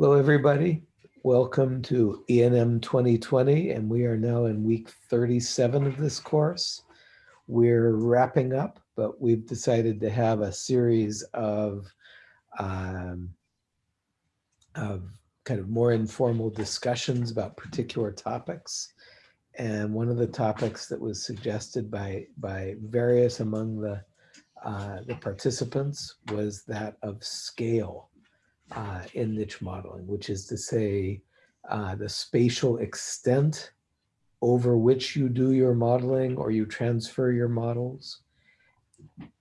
Hello, everybody. Welcome to ENM 2020, and we are now in week 37 of this course. We're wrapping up, but we've decided to have a series of, um, of kind of more informal discussions about particular topics. And one of the topics that was suggested by, by various among the, uh, the participants was that of scale uh, in niche modeling, which is to say uh, the spatial extent over which you do your modeling or you transfer your models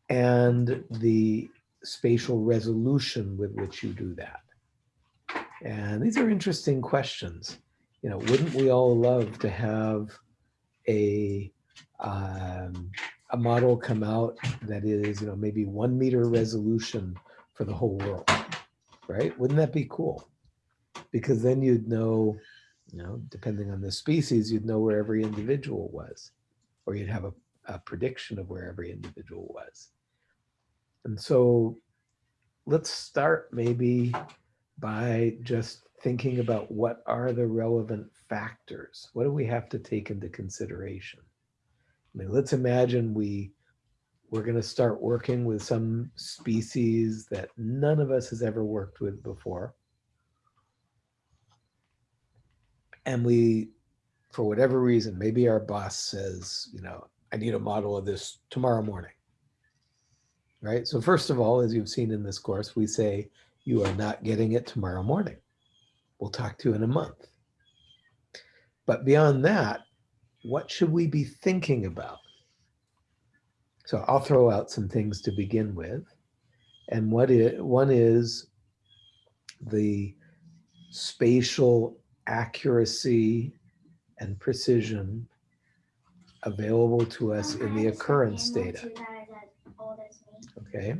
and the spatial resolution with which you do that. And these are interesting questions. You know, wouldn't we all love to have a um, a model come out that is, you know, maybe one meter resolution for the whole world? Right? Wouldn't that be cool? Because then you'd know, you know, depending on the species, you'd know where every individual was, or you'd have a, a prediction of where every individual was. And so let's start maybe by just thinking about what are the relevant factors? What do we have to take into consideration? I mean, let's imagine we we're going to start working with some species that none of us has ever worked with before. And we, for whatever reason, maybe our boss says, you know, I need a model of this tomorrow morning. Right. So first of all, as you've seen in this course, we say you are not getting it tomorrow morning. We'll talk to you in a month. But beyond that, what should we be thinking about? So I'll throw out some things to begin with. And what is, one is the spatial accuracy and precision available to us in the occurrence data. Okay.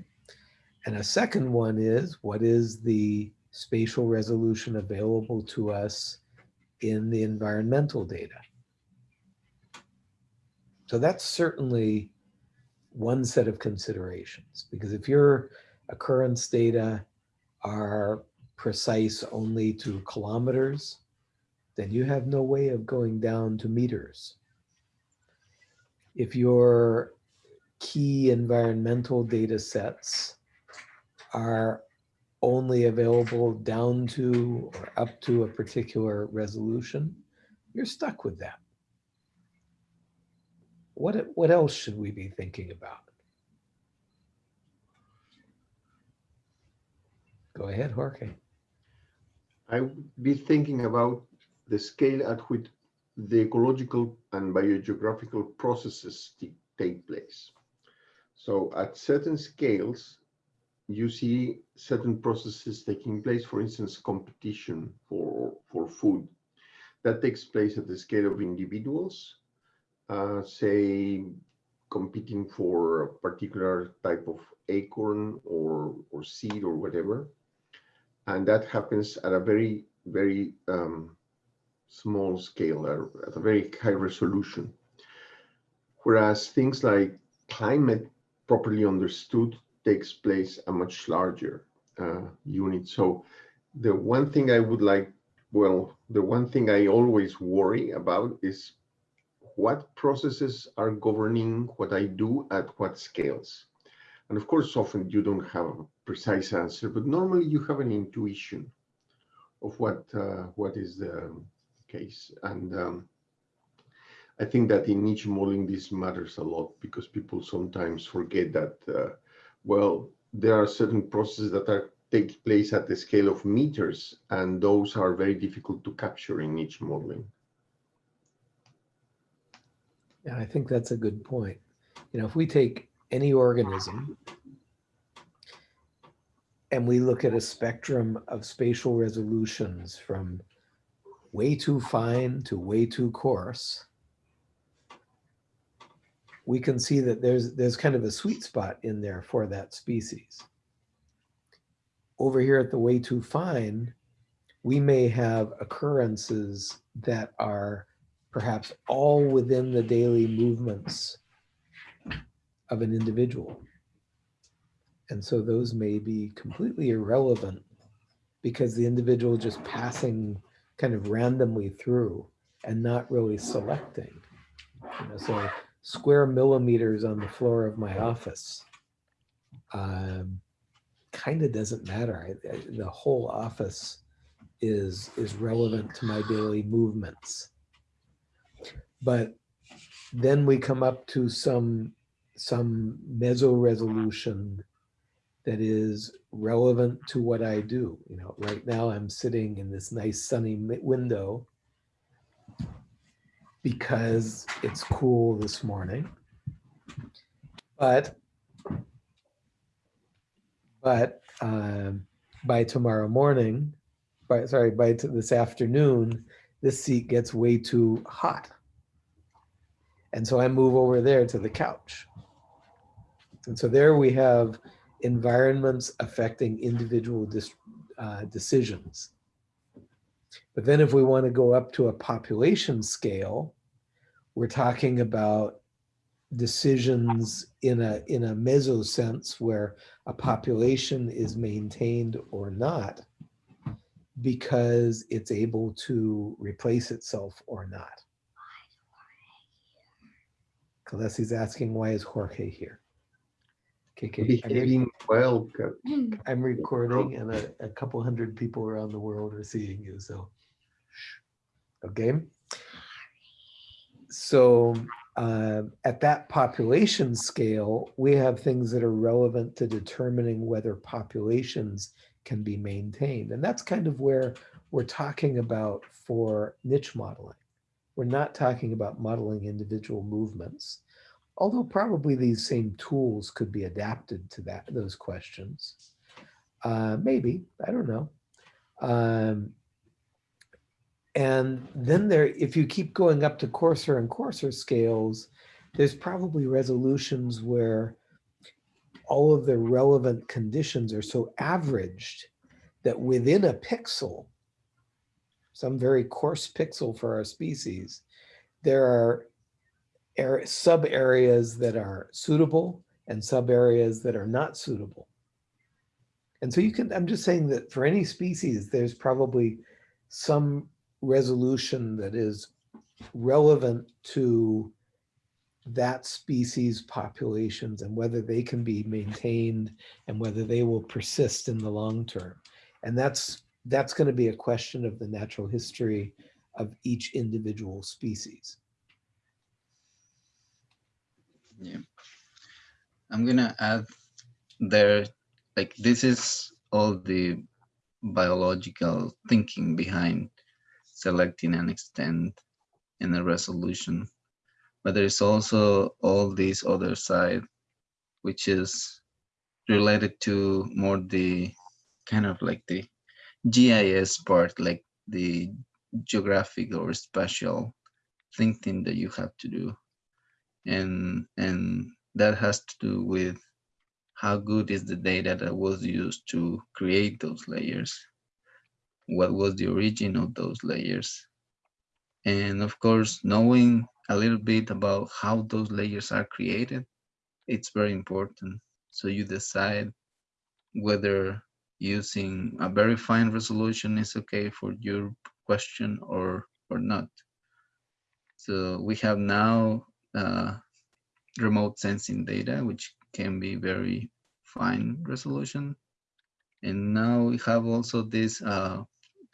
And a second one is what is the spatial resolution available to us in the environmental data? So that's certainly one set of considerations. Because if your occurrence data are precise only to kilometers, then you have no way of going down to meters. If your key environmental data sets are only available down to or up to a particular resolution, you're stuck with that what, what else should we be thinking about? Go ahead, Jorge. I would be thinking about the scale at which the ecological and biogeographical processes take place. So at certain scales, you see certain processes taking place, for instance, competition for, for food. That takes place at the scale of individuals uh, say, competing for a particular type of acorn or, or seed or whatever. And that happens at a very, very um, small scale, at a very high resolution. Whereas things like climate properly understood takes place a much larger uh, unit. So the one thing I would like, well, the one thing I always worry about is what processes are governing what I do at what scales. And of course, often you don't have a precise answer, but normally you have an intuition of what uh, what is the case. And um, I think that in niche modeling, this matters a lot because people sometimes forget that, uh, well, there are certain processes that are take place at the scale of meters, and those are very difficult to capture in niche modeling. Yeah, I think that's a good point. You know, if we take any organism and we look at a spectrum of spatial resolutions from way too fine to way too coarse, we can see that there's there's kind of a sweet spot in there for that species. Over here at the way too fine, we may have occurrences that are perhaps all within the daily movements of an individual. And so those may be completely irrelevant because the individual just passing kind of randomly through and not really selecting. You know, so square millimeters on the floor of my office um, kind of doesn't matter. I, I, the whole office is is relevant to my daily movements. But then we come up to some some meso resolution that is relevant to what I do. You know, right now I'm sitting in this nice sunny window because it's cool this morning. But but um, by tomorrow morning, by sorry, by this afternoon, this seat gets way too hot. And so I move over there to the couch. And so there we have environments affecting individual uh, decisions. But then if we want to go up to a population scale, we're talking about decisions in a in a meso sense where a population is maintained or not because it's able to replace itself or not. Kalesi's asking why is Jorge here? KK, I'm, re- well, Ca- I'm recording and a, a couple hundred people around the world are seeing you, so. Okay. So uh, at that population scale, we have things that are relevant to determining whether populations can be maintained. And that's kind of where we're talking about for niche modeling. We're not talking about modeling individual movements, although probably these same tools could be adapted to that those questions. Uh, maybe, I don't know. Um, and then there, if you keep going up to coarser and coarser scales, there's probably resolutions where all of the relevant conditions are so averaged that within a pixel, some very coarse pixel for our species, there are ar- sub areas that are suitable and sub areas that are not suitable. And so you can, I'm just saying that for any species, there's probably some resolution that is relevant to that species populations and whether they can be maintained and whether they will persist in the long term. And that's that's going to be a question of the natural history of each individual species. Yeah. I'm gonna add there, like this is all the biological thinking behind selecting an extent in a resolution. But there is also all this other side, which is related to more the kind of like the GIS part, like the geographic or spatial thinking that you have to do. And and that has to do with how good is the data that was used to create those layers. What was the origin of those layers. And of course knowing a little bit about how those layers are created it's very important. So you decide whether using a very fine resolution is okay for your question or or not so we have now uh, remote sensing data, which can be very fine resolution. And now we have also these uh,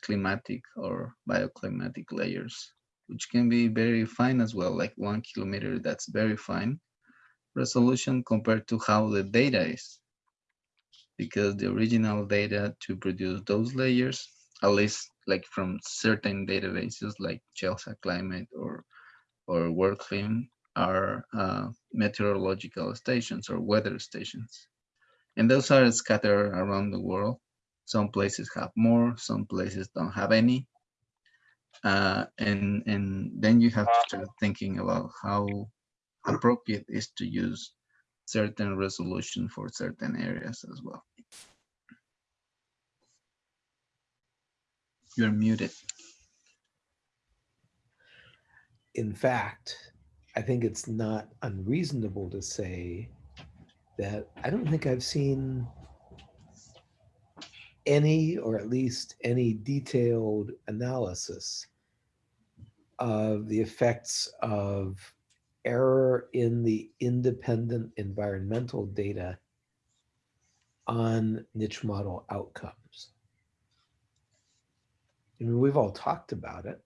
climatic or bioclimatic layers, which can be very fine as well, like one kilometer, that's very fine resolution compared to how the data is. Because the original data to produce those layers, at least like from certain databases like CHELSA Climate or or WorldClim are uh, meteorological stations or weather stations. And those are scattered around the world. Some places have more, some places don't have any. Uh, and, and then you have to start thinking about how appropriate is to use certain resolution for certain areas as well. You're muted. In fact, I think it's not unreasonable to say that I don't think I've seen any, or at least any detailed analysis of the effects of error in the independent environmental data on niche model outcomes. I mean, we've all talked about it.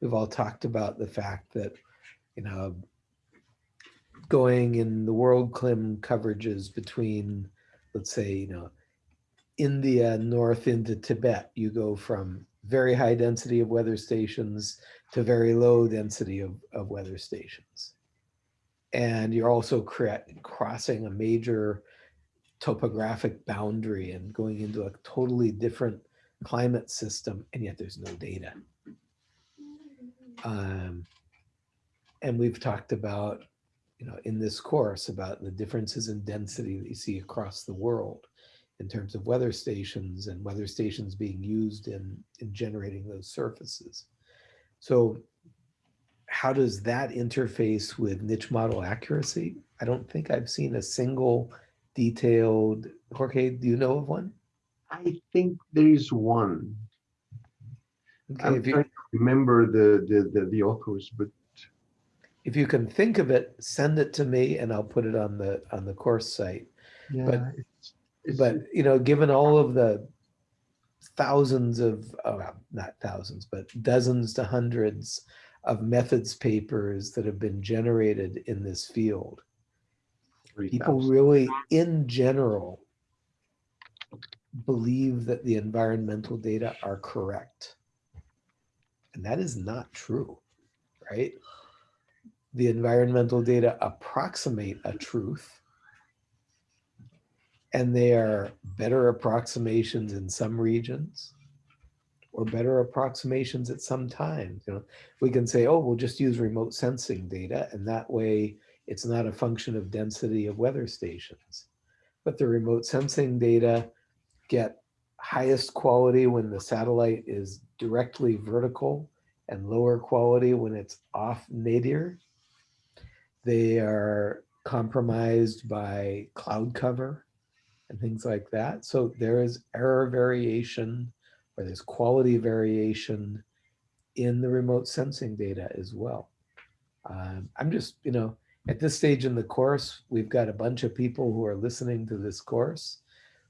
We've all talked about the fact that, you know, going in the WorldClim coverages between, let's say, you know, India north into Tibet, you go from very high density of weather stations to very low density of, of weather stations. And you're also crossing a major topographic boundary and going into a totally different climate system, and yet there's no data. Um, and we've talked about, you know, in this course about the differences in density that you see across the world in terms of weather stations and weather stations being used in, in generating those surfaces. So how does that interface with niche model accuracy? I don't think I've seen a single detailed, Jorge, do you know of one? I think there is one. Okay, I'm if you, trying to remember the, the, the, the authors, but if you can think of it, send it to me and I'll put it on the, on the course site. yeah, it's, it's, But, you know, given all of the thousands of, oh, well, not thousands, but dozens to hundreds of methods papers that have been generated in this field, people really, in general, believe that the environmental data are correct. And that is not true, right? The environmental data approximate a truth. And they are better approximations in some regions or better approximations at some times. You know, we can say, oh, we'll just use remote sensing data and that way it's not a function of density of weather stations. But the remote sensing data get highest quality when the satellite is directly vertical and lower quality when it's off nadir. They are compromised by cloud cover and things like that. So there is error variation or there's quality variation in the remote sensing data as well. Um, I'm just, you know, at this stage in the course, we've got a bunch of people who are listening to this course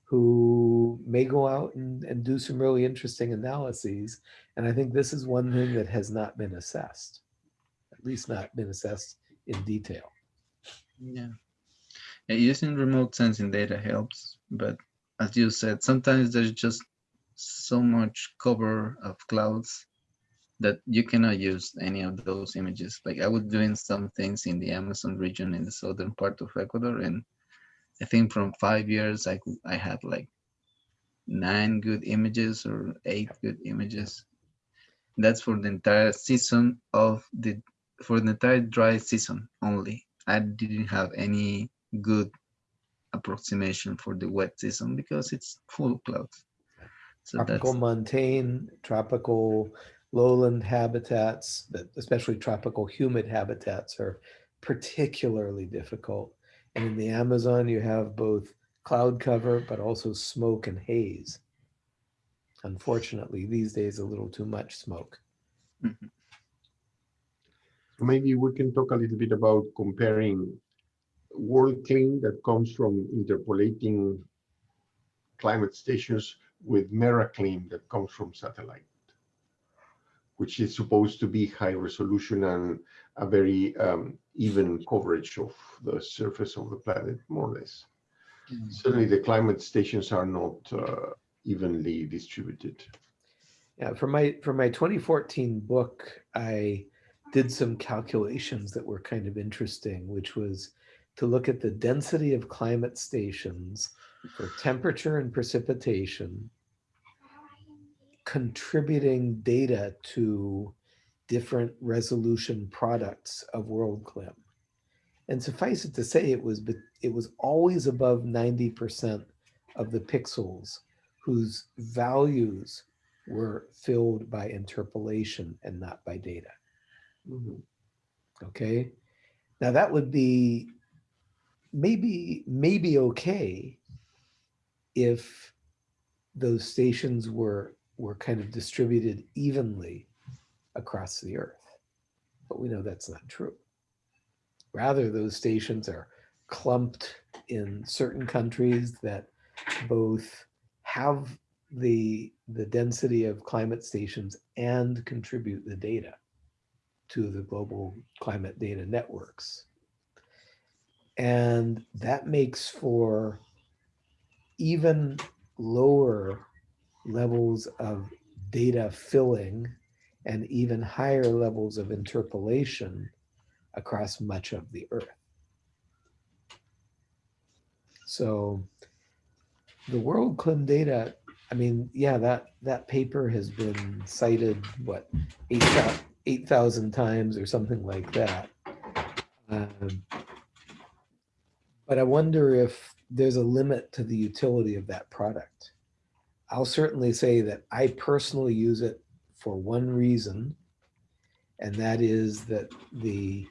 who may go out and, and do some really interesting analyses. And I think this is one thing that has not been assessed, at least not been assessed in detail. Yeah. Yeah, using remote sensing data helps, but as you said, sometimes there's just so much cover of clouds that you cannot use any of those images. Like I was doing some things in the Amazon region in the southern part of Ecuador, and I think from five years I I had like nine good images or eight good images. That's for the entire season of the for the entire dry season only. I didn't have any good approximation for the wet season because it's full clouds. So tropical that's montane, tropical lowland habitats, that especially tropical humid habitats are particularly difficult. And in the Amazon, you have both cloud cover, but also smoke and haze. Unfortunately, these days, a little too much smoke. Mhm. maybe we can talk a little bit about comparing WorldClim that comes from interpolating climate stations with MERRAclim that comes from satellite, which is supposed to be high resolution and a very um, even coverage of the surface of the planet, more or less. Mm. Certainly, the climate stations are not uh, evenly distributed. Yeah, for my for my 2014 book, I did some calculations that were kind of interesting, which was to look at the density of climate stations for temperature and precipitation, contributing data to different resolution products of WorldClim. And suffice it to say, it was it was always above 90% of the pixels whose values were filled by interpolation and not by data. Mhm. Okay. Now that would be maybe, maybe okay if those stations were were kind of distributed evenly across the earth. But we know that's not true. Rather, those stations are clumped in certain countries that both have the the density of climate stations and contribute the data to the global climate data networks. And that makes for even lower levels of data filling and even higher levels of interpolation across much of the earth. So the WorldClim data, I mean, yeah, that, that paper has been cited, what, 8,000 8,000 times or something like that. Um, but I wonder if there's a limit to the utility of that product. I'll certainly say that I personally use it for one reason, and that is that the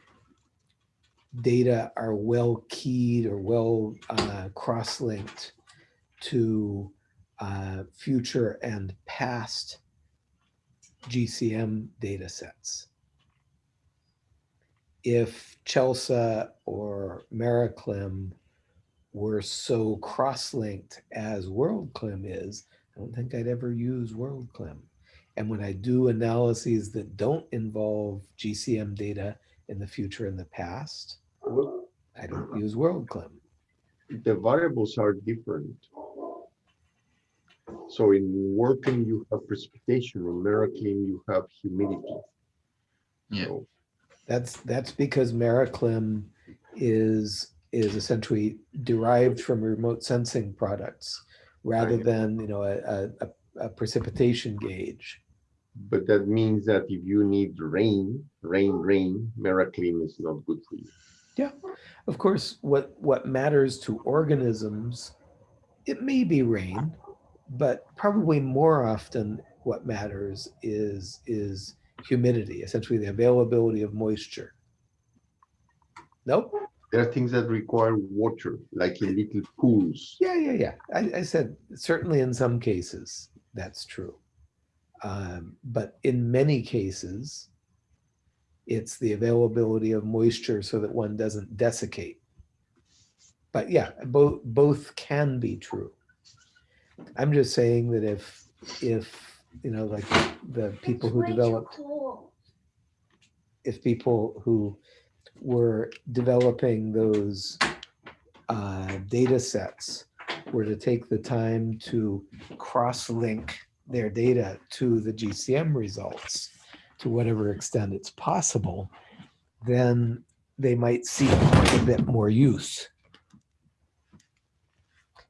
data are well keyed or well uh, cross-linked to uh, future and past GCM data sets. If CHELSA or MERRAclim were so cross-linked as WorldClim is, I don't think I'd ever use WorldClim. And when I do analyses that don't involve GCM data in the future and the past, I don't use WorldClim. the variables are different. So in working, you have precipitation. In MERRAclim, you have humidity. Yeah. So That's that's because MERRAclim is is essentially derived from remote sensing products rather than you know a, a, a- precipitation gauge. But that means that if you need rain, rain, rain, MERRAclim is not good for you. Yeah, of course, what what matters to organisms, it may be rain, but probably more often what matters is is humidity, essentially the availability of moisture. Nope. There are things that require water, like in little pools. Yeah, yeah, yeah. I, I said certainly in some cases that's true. Um, but in many cases, it's the availability of moisture so that one doesn't desiccate. But yeah, both both can be true. I'm just saying that if if you know like the people who developed if people who were developing those uh, data sets were to take the time to cross-link their data to the GCM results to whatever extent it's possible, then they might see a bit more use.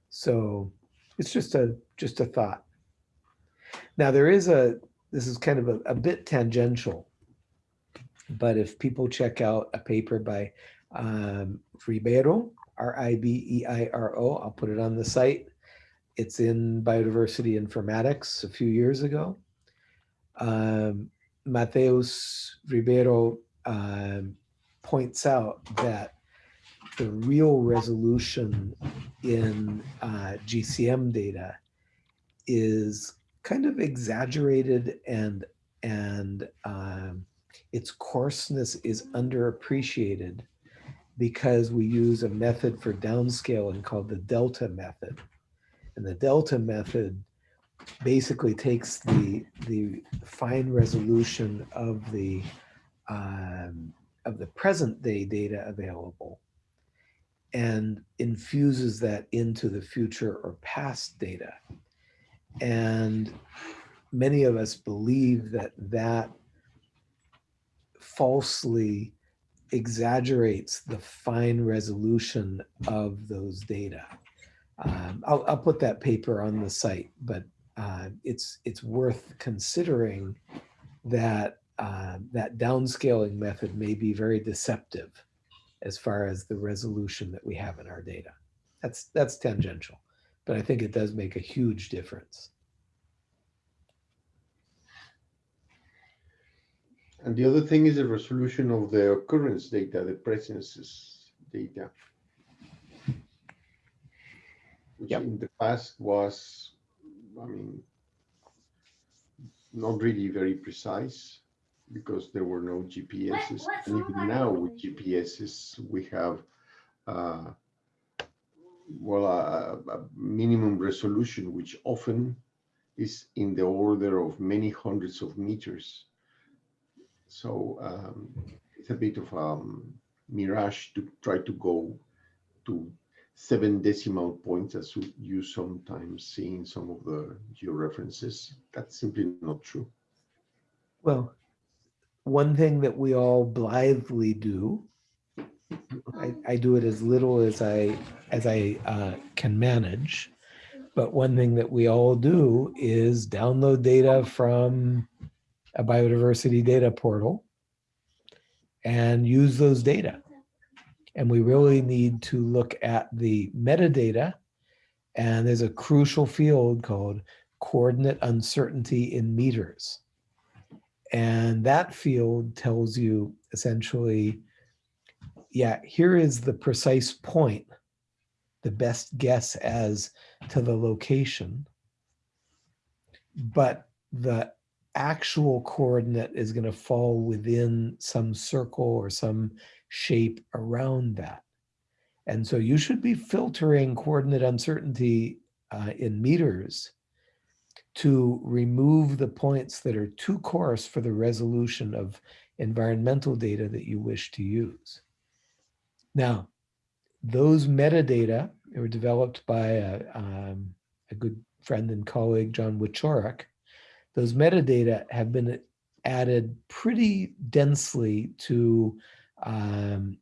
So it's just a just a thought. Now there is a this is kind of a, a bit tangential, but if people check out a paper by um, Ribeiro, R-I-B-E-I-R-O, I'll put it on the site. It's in Biodiversity Informatics a few years ago. Um, Mateus Ribeiro um, points out that the real resolution in uh, GCM data is kind of exaggerated and and um, its coarseness is underappreciated because we use a method for downscaling called the delta method. And the delta method basically takes the the fine resolution of the um, of the present day data available and infuses that into the future or past data. And many of us believe that that falsely exaggerates the fine resolution of those data. Um, I'll, I'll put that paper on the site, but uh, it's it's worth considering that uh, that downscaling method may be very deceptive as far as the resolution that we have in our data. That's that's tangential, but I think it does make a huge difference. And the other thing is the resolution of the occurrence data, the presences data. Which Yep. in the past was I mean, not really very precise because there were no GPSs. And even now with GPSs, we have, uh, well, a, a minimum resolution, which often is in the order of many hundreds of meters. So um, it's a bit of a mirage to try to go to seven decimal points as you- you sometimes see in some of the georeferences. That's simply not true. Well, one thing that we all blithely do, I, I do it as little as I, as I uh, can manage. But one thing that we all do is download data from a biodiversity data portal and use those data. And we really need to look at the metadata. And there's a crucial field called coordinate uncertainty in meters. And that field tells you essentially, yeah, here is the precise point, the best guess as to the location. But the actual coordinate is going to fall within some circle or some shape around that. And so you should be filtering coordinate uncertainty uh, in meters to remove the points that are too coarse for the resolution of environmental data that you wish to use. Now, those metadata were developed by a, um, a good friend and colleague, John Wieczorek. Those metadata have been added pretty densely to um,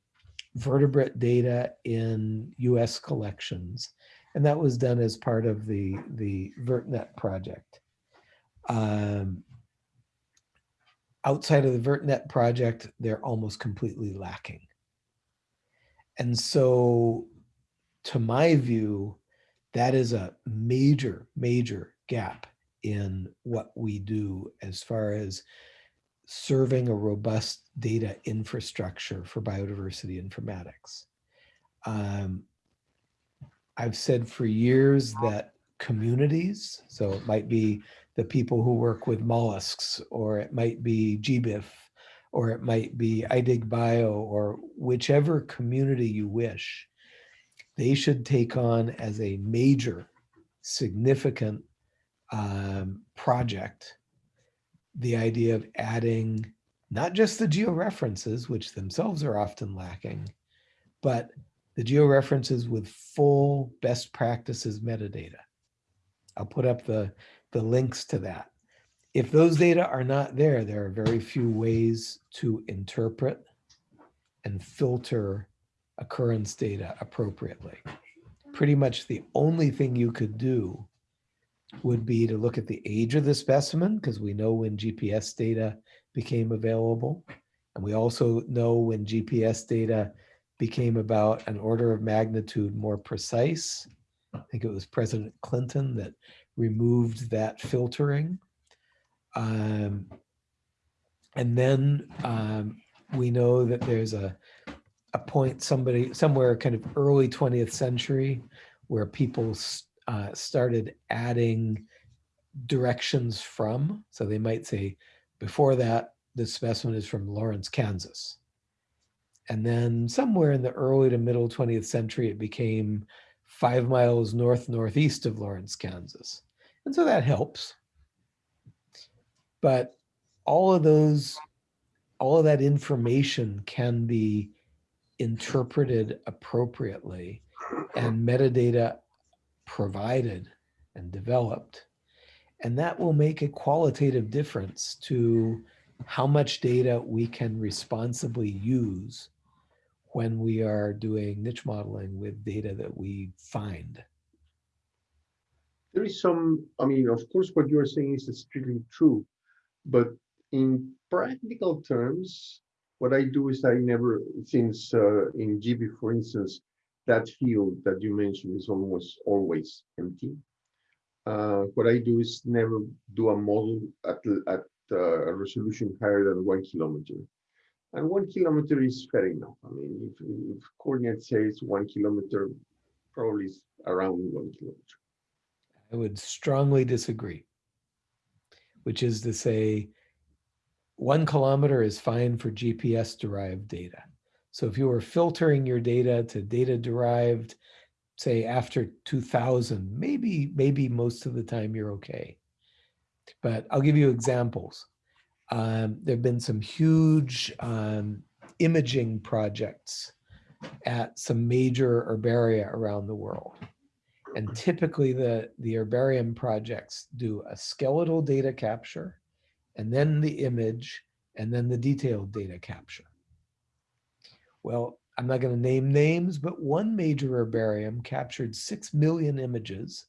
vertebrate data in US collections. And that was done as part of the, the VertNet project. Um, outside of the VertNet project, they're almost completely lacking. And so to my view, that is a major, major gap in what we do as far as serving a robust data infrastructure for biodiversity informatics. Um, I've said for years that communities, so it might be the people who work with mollusks, or it might be GBIF, or it might be iDigBio, or whichever community you wish, they should take on as a major, significant um, project the idea of adding not just the georeferences, which themselves are often lacking, but the georeferences with full best practices metadata. I'll put up the, the links to that. If those data are not there, there are very few ways to interpret and filter occurrence data appropriately. Pretty much the only thing you could do would be to look at the age of the specimen, because we know when GPS data became available. And we also know when GPS data became about an order of magnitude more precise. I think it was President Clinton that removed that filtering. Um, and then um, we know that there's a, a point somebody somewhere kind of early 20th century where people uh, started adding directions from. So they might say, before that, this specimen is from Lawrence, Kansas. And then somewhere in the early to middle 20th century, it became five miles north northeast of Lawrence, Kansas. And so that helps. But all of those, all of that information can be interpreted appropriately and metadata provided and developed. And that will make a qualitative difference to how much data we can responsibly use when we are doing niche modeling with data that we find. There is some, I mean, of course, what you're saying is strictly true, but in practical terms, what I do is I never, since uh, in GBIF, for instance, that field that you mentioned is almost always empty. Uh, what I do is never do a model at, at uh, a resolution higher than one kilometer. And one kilometer is fair enough. I mean, if, if coordinate says one kilometer, probably is around one kilometer. I would strongly disagree. Which is to say, one kilometer is fine for GPS derived data. So if you were filtering your data to data derived, say after 2000, maybe, maybe most of the time you're okay. But I'll give you examples. Um, there've been some huge um, imaging projects at some major herbaria around the world. And typically the, the herbarium projects do a skeletal data capture and then the image and then the detailed data capture. Well, I'm not going to name names, but one major herbarium captured 6 million images.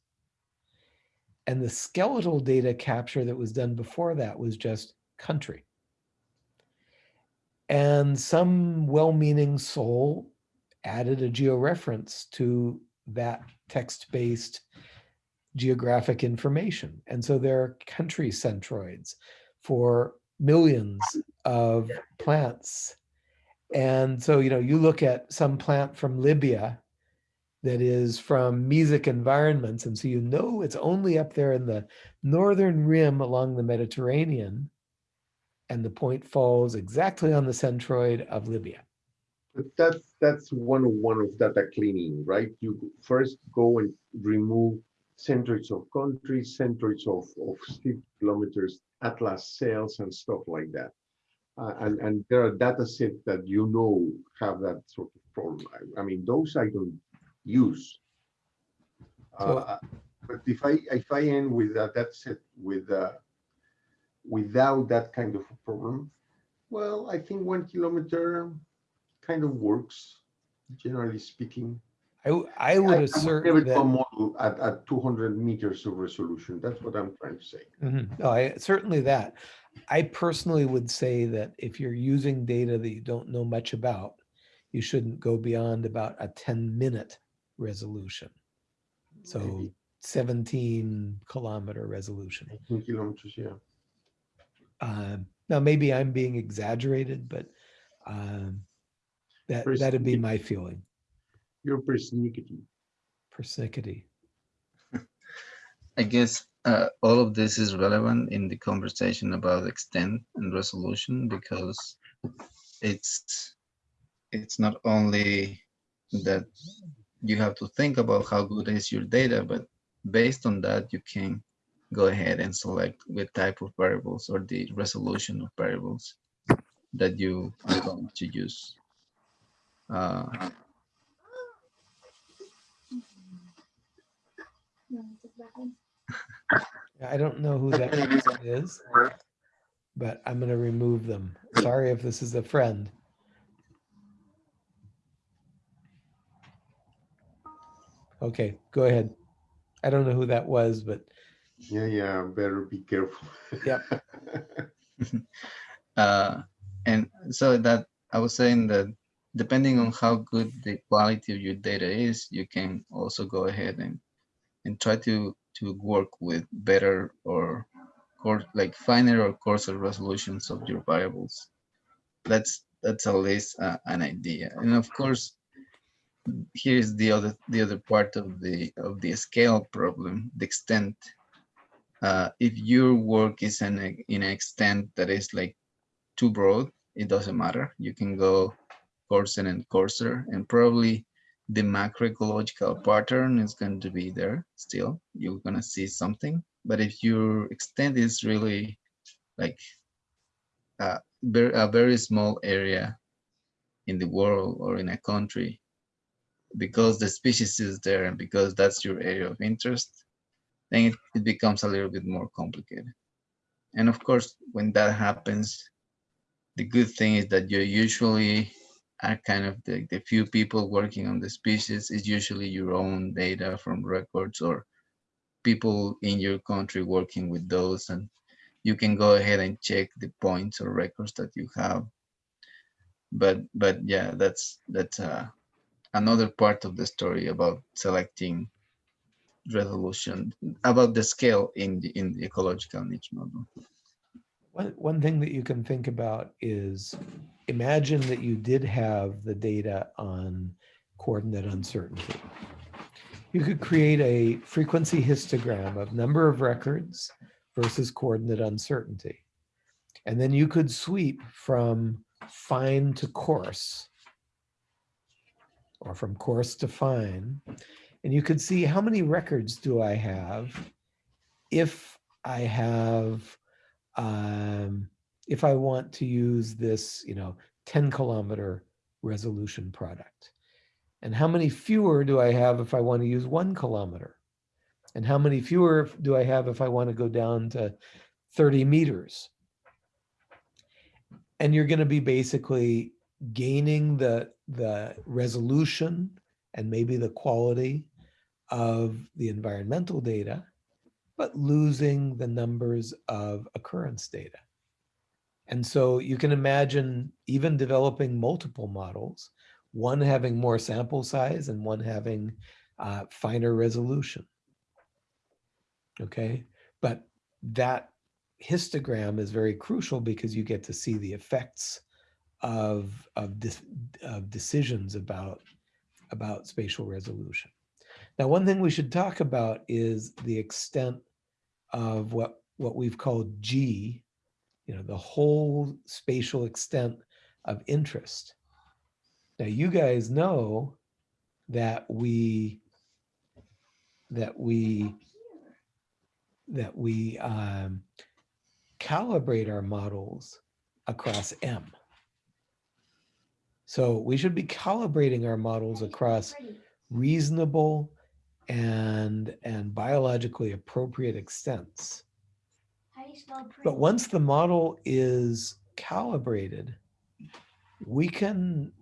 And the skeletal data capture that was done before that was just country. And some well-meaning soul added a georeference to that text-based geographic information. And so there are country centroids for millions of plants. And so, you know, you look at some plant from Libya that is from mesic environments. And so you know it's only up there in the northern rim along the Mediterranean. And the point falls exactly on the centroid of Libya. But that's that's one one of data cleaning, right? You first go and remove centroids of countries, centroids of, of 50 kilometers, atlas cells and stuff like that. Uh, and, and there are data sets that you know have that sort of problem. I, I mean, those I don't use. Uh, but if I if I end with a data set with uh, without that kind of a problem, well, I think one kilometer kind of works, generally speaking. I would I assert do a that, model at, at 200 meters of resolution. That's what I'm trying to say. Mhm. no, I, certainly that. I personally would say that if you're using data that you don't know much about, you shouldn't go beyond about a 10 minute resolution. So Maybe 17 kilometer resolution. 18 kilometers, yeah. Um, Now, maybe I'm being exaggerated, but um, that, that'd be my feeling, You're persnickety. persnickety. I guess uh, all of this is relevant in the conversation about extent and resolution because it's it's not only that you have to think about how good is your data, but based on that you can go ahead and select what type of variables or the resolution of variables that you are going to use. Uh, I don't know who that person is, but I'm gonna remove them. Sorry if this is a friend. Okay, go ahead. I don't know who that was, but Yeah, yeah, better be careful. Yep. uh, and so that I was saying that depending on how good the quality of your data is, you can also go ahead and and try to to work with better or like finer or coarser resolutions of your variables. That's that's at least uh, an idea. And of course, here's the other the other part of the of the scale problem, the extent. Uh, if your work is in, a, in an extent that is like too broad, it doesn't matter. You can go coarser and coarser, and probably the macroecological pattern is going to be there still. You're gonna see something. But if your extent is really like ver- a very small area in the world or in a country, because the species is there and because that's your area of interest, then it, it becomes a little bit more complicated. And of course, when that happens, the good thing is that you usually are kind of the, the few people working on the species is usually your own data from records or people in your country working with those and you can go ahead and check the points or records that you have. But but yeah that's that's uh, another part of the story about selecting resolution about the scale in the in the ecological niche model one, one thing that you can think about is imagine that you did have the data on coordinate uncertainty. you could create a frequency histogram of number of records versus coordinate uncertainty. And then you could sweep from fine to coarse or from coarse to fine. And you could see how many records do I have if I have, um, if I want to use this, you know, 10 kilometer resolution product. And how many fewer do I have if I want to use one kilometer? And how many fewer do I have if I want to go down to 30 meters? And you're going to be basically gaining the, the resolution and maybe the quality of the environmental data, but losing the numbers of occurrence data. And so you can imagine even developing multiple models, one having more sample size and one having uh, finer resolution. Okay, but that histogram is very crucial because you get to see the effects of, of, de of decisions about, about spatial resolution. Now, one thing we should talk about is the extent of what, what we've called G, you know, the whole spatial extent of interest. Now, you guys know that we, that we, that we um, calibrate our models across M. So we should be calibrating our models across reasonable and, and biologically appropriate extents. But once the model is calibrated, we can,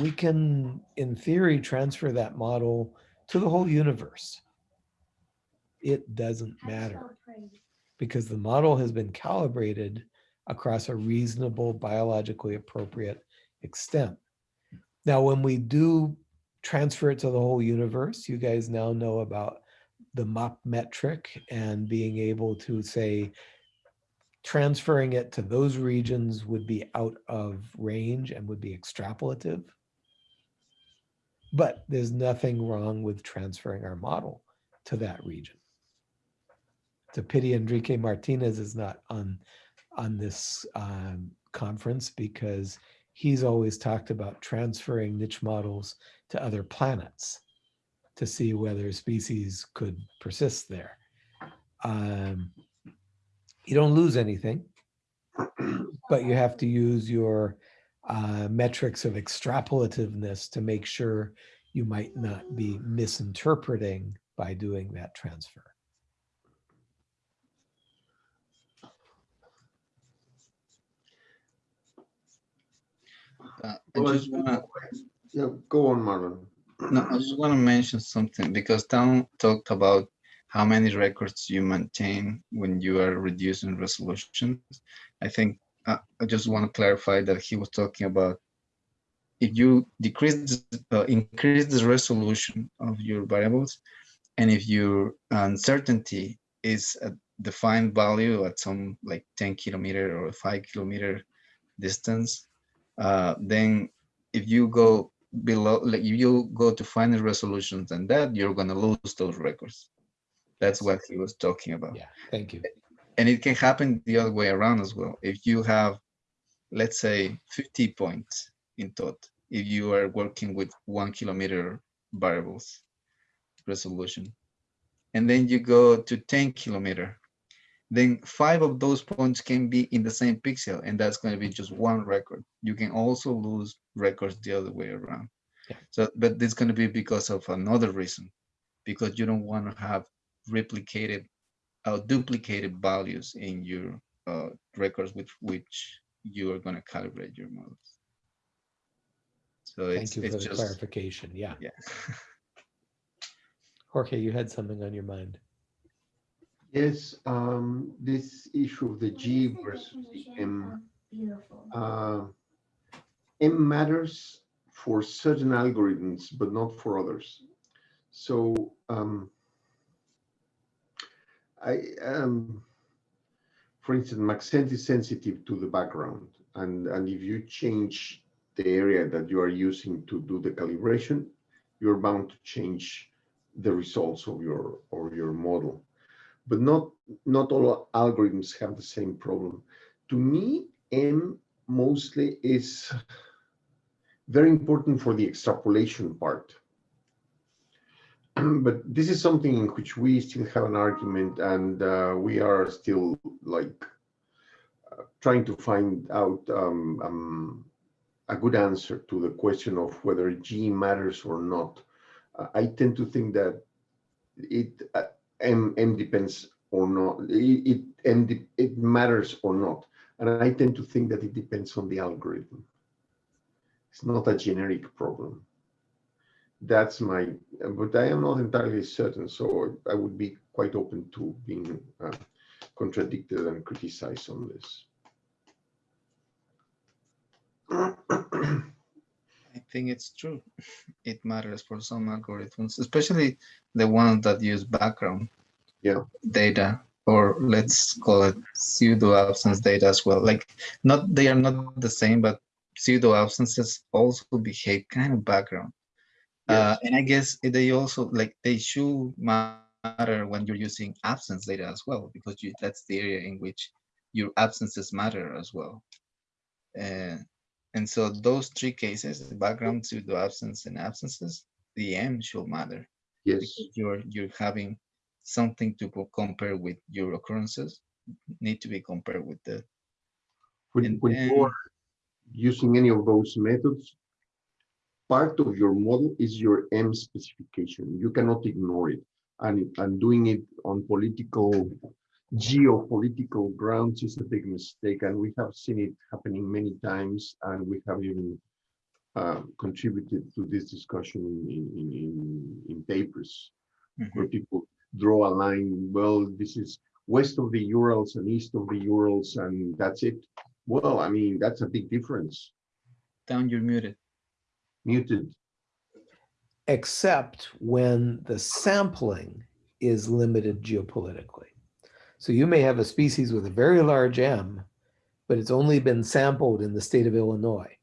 we can, in theory, transfer that model to the whole universe. It doesn't matter because the model has been calibrated across a reasonable, biologically appropriate extent. Now, when we do transfer it to the whole universe, you guys now know about the MOP metric and being able to say, transferring it to those regions would be out of range and would be extrapolative. But there's nothing wrong with transferring our model to that region. A pity Enrique Martinez is not on, on this um, conference because he's always talked about transferring niche models to other planets to see whether species could persist there. Um, you don't lose anything, but you have to use your uh, metrics of extrapolativeness to make sure you might not be misinterpreting by doing that transfer. Uh, I just wanna, Yeah, go on, Marlon. no, I just wanna mention something because Town talked about how many records you maintain when you are reducing resolution. I think uh, I just want to clarify that he was talking about if you decrease, uh, increase the resolution of your variables, and if your uncertainty is a defined value at some like 10 kilometer or five kilometer distance, uh, then if you go below, like if you go to finer resolutions than that, you're going to lose those records. That's what he was talking about. Yeah, thank you. And it can happen the other way around as well. If you have, let's say, 50 points in thought, if you are working with one kilometer variables resolution, and then you go to 10 kilometer, then five of those points can be in the same pixel, and that's going to be just one record. You can also lose records the other way around. Yeah. So, but this is going to be because of another reason, because you don't want to have replicated or duplicated values in your uh, records with which you are going to calibrate your models. So it's, Thank you for the just, clarification. Yeah. yeah. Jorge, you had something on your mind. Yes, um, this issue of the G versus the M. Uh, M matters for certain algorithms, but not for others. So um, I, um, for instance, Maxent is sensitive to the background. And, and if you change the area that you are using to do the calibration, you're bound to change the results of your or your model. But not not all algorithms have the same problem. To me, M mostly is very important for the extrapolation part. but this is something in which we still have an argument and uh, we are still like uh, trying to find out um, um, a good answer to the question of whether G matters or not. Uh, I tend to think that it uh, M, depends or not, it, it, it matters or not. And I tend to think that it depends on the algorithm. It's not a generic problem. That's my, but I am not entirely certain. So I would be quite open to being uh, contradicted and criticized on this. I think it's true. It matters for some algorithms, especially the ones that use background Yeah. data, or let's call it pseudo absence data as well. Like not they are not the same, but pseudo absences also behave kind of background. Uh, and I guess they also like they should matter when you're using absence data as well, because you, that's the area in which your absences matter as well. Uh, and so those three cases, the background, pseudo absence, and absences, the M should matter Yes. you're you're having something to compare with your occurrences need to be compared with the When, when then- you are using any of those methods, part of your model is your M specification. You cannot ignore it. And, and doing it on political, geopolitical grounds is a big mistake. And we have seen it happening many times. And we have even uh, contributed to this discussion in, in, in, in papers Mhm. where people draw a line, well, this is west of the Urals and east of the Urals, and that's it. Well, I mean, that's a big difference. Town you're muted. Muted. except when the sampling is limited geopolitically. So you may have a species with a very large M, but it's only been sampled in the state of Illinois.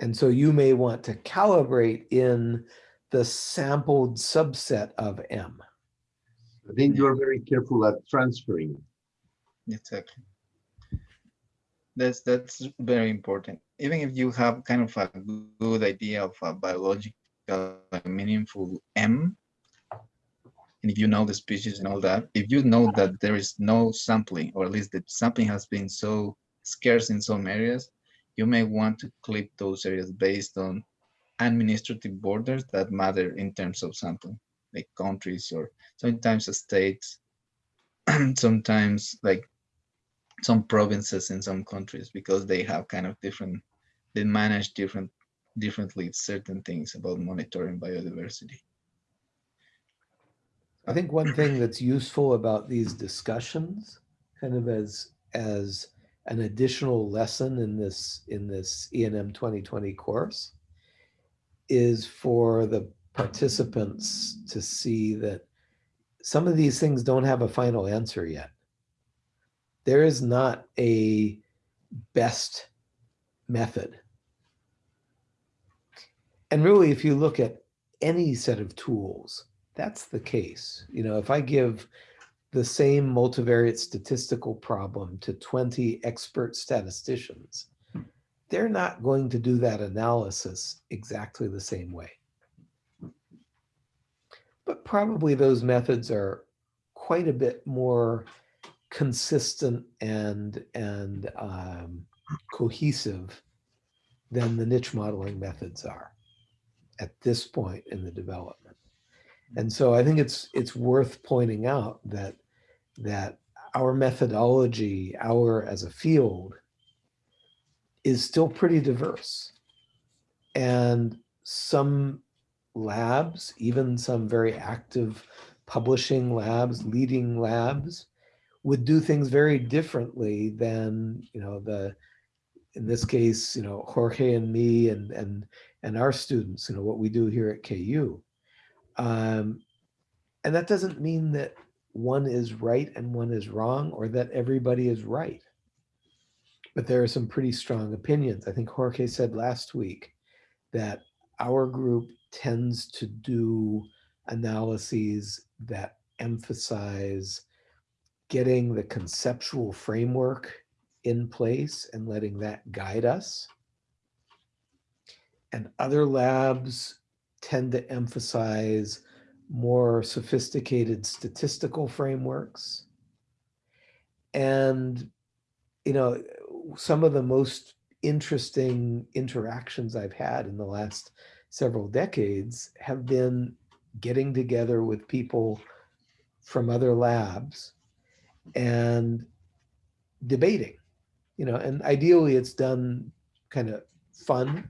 And so you may want to calibrate in the sampled subset of M. Then you are very careful at transferring. Exactly. That's that's very important. Even if you have kind of a good idea of a biological meaningful M, and if you know the species and all that, if you know that there is no sampling, or at least the sampling has been so scarce in some areas, you may want to clip those areas based on administrative borders that matter in terms of sampling, like countries or sometimes states, sometimes like some provinces in some countries because they have kind of different they manage different differently certain things about monitoring biodiversity I think one thing that's useful about these discussions, kind of as as an additional lesson in this in this ENM 2020 course, is for the participants to see that some of these things don't have a final answer yet. There is not a best method. And really, if you look at any set of tools, that's the case. You know, if I give the same multivariate statistical problem to 20 expert statisticians, they're not going to do that analysis exactly the same way. But probably those methods are quite a bit more consistent and and um, cohesive than the niche modeling methods are at this point in the development. And so I think it's it's worth pointing out that that our methodology, our as a field, is still pretty diverse. And some labs, even some very active publishing labs, leading labs, would do things very differently than, you know, the in this case, you know, Jorge and me and and and our students, you know, what we do here at KU. Um, and that doesn't mean that one is right and one is wrong or that everybody is right. But there are some pretty strong opinions. I think Jorge said last week that our group tends to do analyses that emphasize getting the conceptual framework in place and letting that guide us. And other labs tend to emphasize more sophisticated statistical frameworks. And, you know, some of the most interesting interactions I've had in the last several decades have been getting together with people from other labs and debating, you know, and ideally it's done kind of fun.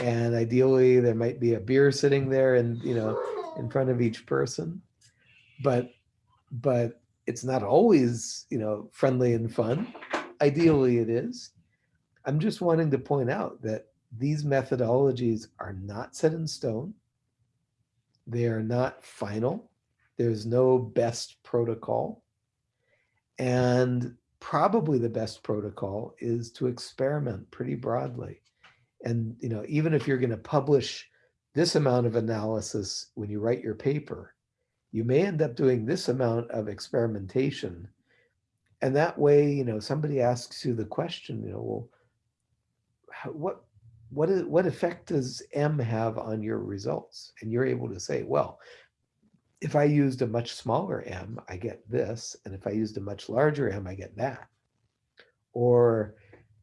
And ideally there might be a beer sitting there and, you know, in front of each person. But, but it's not always, you know, friendly and fun. Ideally it is. I'm just wanting to point out that these methodologies are not set in stone. They are not final. There's no best protocol. And probably the best protocol is to experiment pretty broadly. And, you know, even if you're going to publish this amount of analysis when you write your paper, you may end up doing this amount of experimentation. And that way, you know, somebody asks you the question, you know, well, what what is what effect does M have on your results? And you're able to say, well, if I used a much smaller M, I get this. And if I used a much larger M, I get that. Or,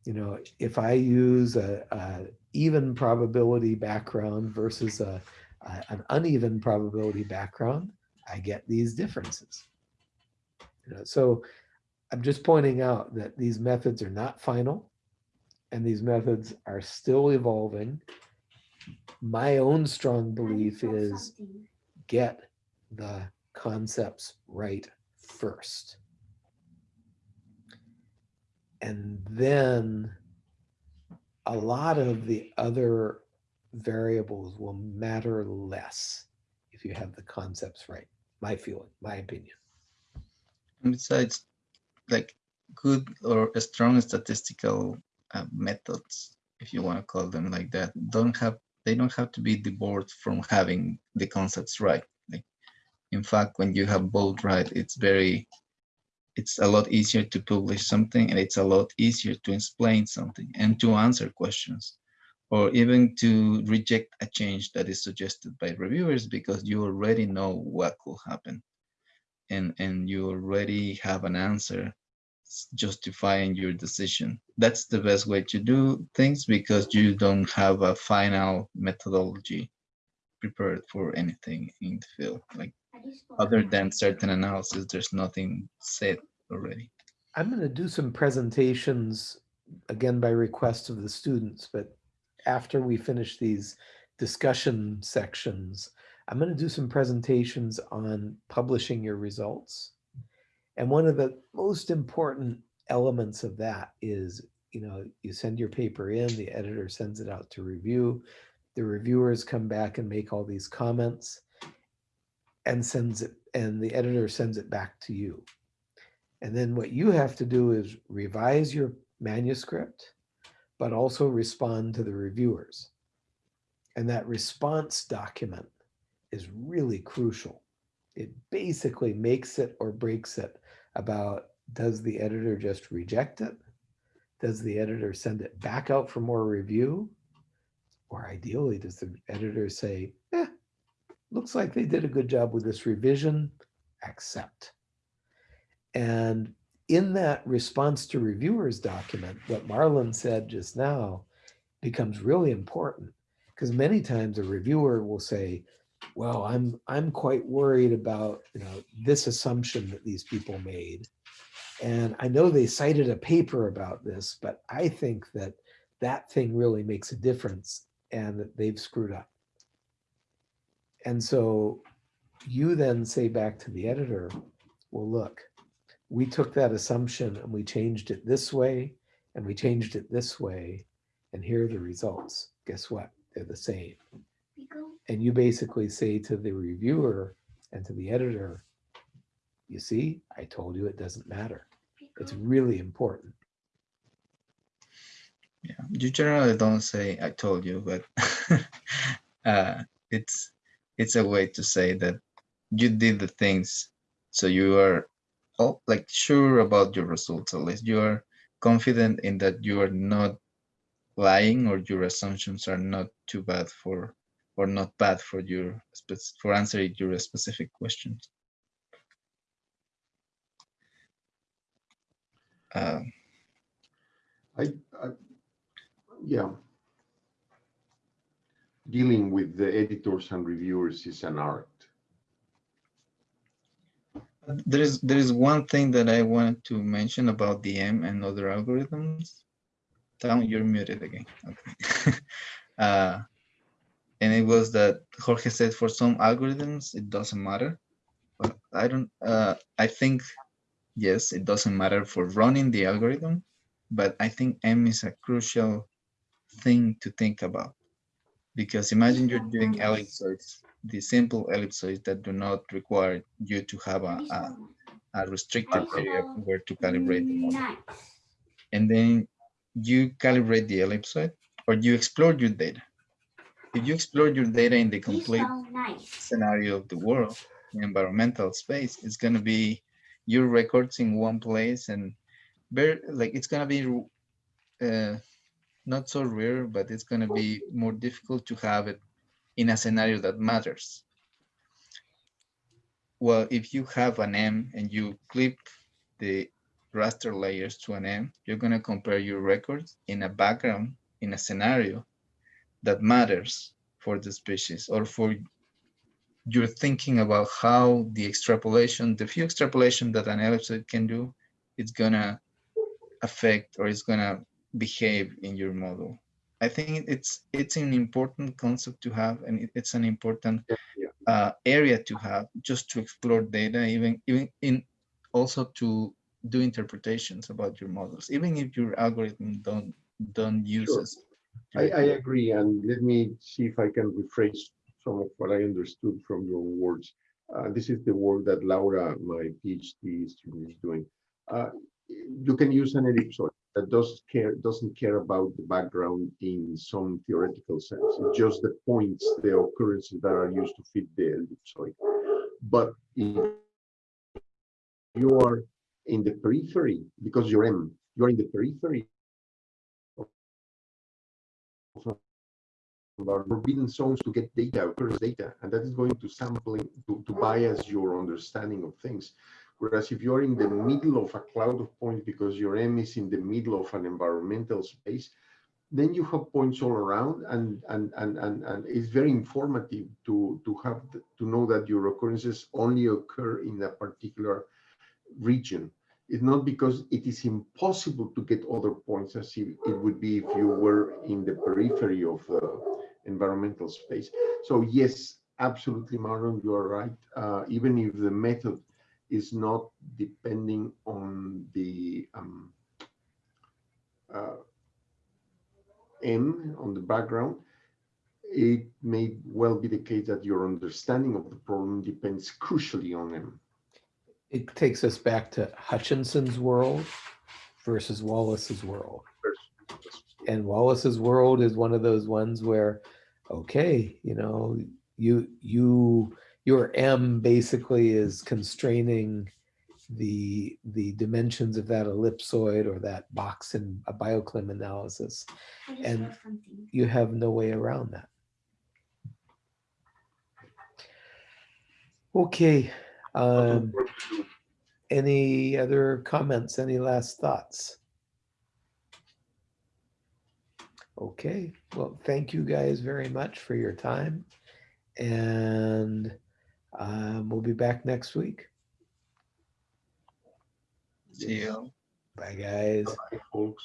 you know, if I use a, a even probability background versus a, a, an uneven probability background, I get these differences. You know, so I'm just pointing out that these methods are not final and these methods are still evolving. My own strong belief is get the concepts right first. And then a lot of the other variables will matter less if you have the concepts right. My feeling, my opinion. And besides, like good or strong statistical uh, methods, if you want to call them like that, don't have they don't have to be divorced from having the concepts right. Like, in fact, when you have both right, it's very it's a lot easier to publish something and it's a lot easier to explain something and to answer questions or even to reject a change that is suggested by reviewers because you already know what could happen. And and you already have an answer justifying your decision. That's the best way to do things because you don't have a final methodology prepared for anything in the field like other than certain analysis there's nothing said already I'm going to do some presentations again by request of the students, but after we finish these discussion sections, I'm going to do some presentations on publishing your results. And one of the most important elements of that is, you know, you send your paper in, the editor sends it out to review. The reviewers come back and make all these comments and sends it, and the editor sends it back to you. And then what you have to do is revise your manuscript, but also respond to the reviewers. And that response document is really crucial. It basically makes it or breaks it about does the editor just reject it? Does the editor send it back out for more review? Or ideally, does the editor say, eh, looks like they did a good job with this revision, accept. And in that response to reviewers document, what Marlon said just now becomes really important because many times a reviewer will say, well, I'm I'm quite worried about you know this assumption that these people made. And I know they cited a paper about this, but I think that that thing really makes a difference and that they've screwed up. And so you then say back to the editor, well, look, we took that assumption and we changed it this way and we changed it this way. And here are the results. Guess what? They're the same. And you basically say to the reviewer and to the editor, you see, I told you it doesn't matter. It's really important. yeah you generally don't say i told you but uh it's it's a way to say that you did the things so you are all like sure about your results at least you are confident in that you are not lying or your assumptions are not too bad for or not bad for your for answering your specific questions uh, I, I, yeah. Dealing with the editors and reviewers is an art. There is there is one thing that I wanted to mention about the M and other algorithms. Town, you're muted again. Okay. uh, and it was that Jorge said for some algorithms it doesn't matter. But I don't. Uh, I think yes, it doesn't matter for running the algorithm, but I think M is a crucial thing to think about because imagine you're doing ellipsoids the simple ellipsoids that do not require you to have a, a, a restricted area where to calibrate the model. And then you calibrate the ellipsoid or you explore your data. If you explore your data in the complete scenario of the world, the environmental space, it's going to be your records in one place and very like it's going to be uh, not so rare, but it's going to be more difficult to have it in a scenario that matters. Well, if you have an M and you clip the raster layers to an M, you're going to compare your records in a background, in a scenario that matters for the species or for you're thinking about how the extrapolation, the few extrapolation that an ellipsoid can do, it's gonna affect or it's gonna behave in your model. I think it's it's an important concept to have, and it, it's an important uh, area to have just to explore data, even even in also to do interpretations about your models, even if your algorithm don't don't use Sure. I, I agree, and let me see if I can rephrase some of what I understood from your words. Uh, this is the work that Laura, my PhD student, is doing. Uh, you can use an ellipsoid does care doesn't care about the background in some theoretical sense. It's just the points, the occurrences that are used to fit the ellipsoid. But if you are in the periphery, because you're M, you're in the periphery about forbidden zones to get data, occurrence data, and that is going to sampling to, to bias your understanding of things. Whereas if you're in the middle of a cloud of points because your M is in the middle of an environmental space, then you have points all around and and and and, and it's very informative to to have to know that your occurrences only occur in a particular region. It's not because it is impossible to get other points as it would be if you were in the periphery of the environmental space. So yes, absolutely, Marlon, you are right. Uh, even if the method is not depending on the um, uh, M on the background, it may well be the case that your understanding of the problem depends crucially on M. It takes us back to Hutchinson's world versus Wallace's world. And Wallace's world is one of those ones where, okay, you know, you you your M basically is constraining the the dimensions of that ellipsoid or that box in a bioclim analysis. And you have no way around that. Okay. Um, any other comments? Any last thoughts? Okay, well, thank you guys very much for your time. And um, we'll be back next week. See you. Bye, guys. Bye, folks.